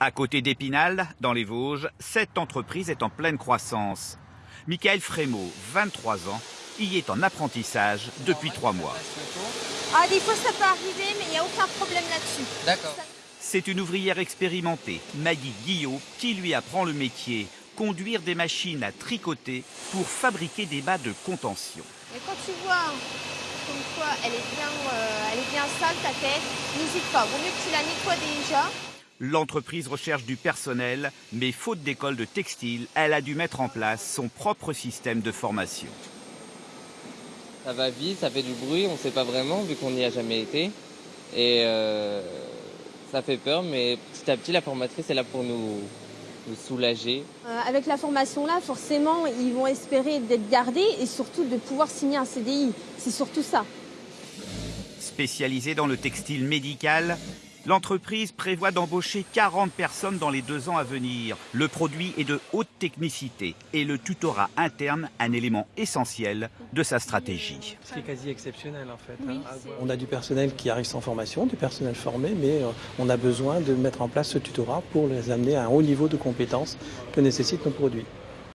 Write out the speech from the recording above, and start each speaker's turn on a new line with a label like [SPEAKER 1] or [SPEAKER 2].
[SPEAKER 1] À côté d'Épinal, dans les Vosges, cette entreprise est en pleine croissance. Michael Frémaux, 23 ans, y est en apprentissage depuis trois mois.
[SPEAKER 2] Ah, des fois ça peut arriver, mais il n'y a aucun problème là-dessus.
[SPEAKER 3] D'accord.
[SPEAKER 1] C'est une ouvrière expérimentée, Maggie Guillot, qui lui apprend le métier, conduire des machines à tricoter pour fabriquer des bas de contention.
[SPEAKER 2] Et quand tu vois comme quoi elle est bien, euh, elle est bien sale ta tête, n'hésite pas. Vaut mieux que tu la nettoies déjà.
[SPEAKER 1] L'entreprise recherche du personnel, mais faute d'école de textile, elle a dû mettre en place son propre système de formation.
[SPEAKER 3] Ça va vite, ça fait du bruit, on ne sait pas vraiment vu qu'on n'y a jamais été. Et euh, ça fait peur, mais petit à petit, la formatrice est là pour nous, nous soulager.
[SPEAKER 2] Euh, avec la formation là, forcément, ils vont espérer d'être gardés et surtout de pouvoir signer un CDI. C'est surtout ça.
[SPEAKER 1] Spécialisée dans le textile médical, L'entreprise prévoit d'embaucher 40 personnes dans les deux ans à venir. Le produit est de haute technicité et le tutorat interne un élément essentiel de sa stratégie.
[SPEAKER 4] C'est quasi exceptionnel en fait.
[SPEAKER 2] Oui,
[SPEAKER 4] hein. On a du personnel qui arrive sans formation, du personnel formé, mais euh, on a besoin de mettre en place ce tutorat pour les amener à un haut niveau de compétences que nécessitent nos produits.